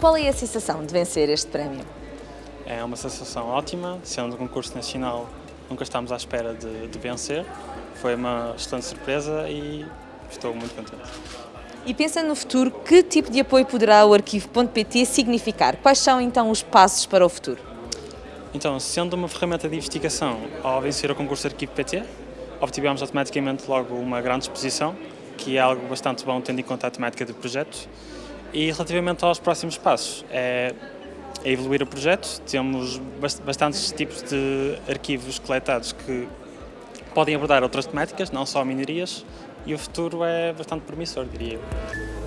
Qual é a sensação de vencer este prémio? É uma sensação ótima, sendo um concurso nacional, nunca estávamos à espera de, de vencer. Foi uma excelente surpresa e estou muito contente. E pensando no futuro, que tipo de apoio poderá o arquivo.pt significar? Quais são então os passos para o futuro? Então, sendo uma ferramenta de investigação, ao vencer o concurso Arquivo PT, obtivemos automaticamente logo uma grande exposição, que é algo bastante bom tendo em conta a temática do projeto. E relativamente aos próximos passos, é, é evoluir o projeto, temos bastantes tipos de arquivos coletados que podem abordar outras temáticas, não só minerias, e o futuro é bastante promissor, diria eu.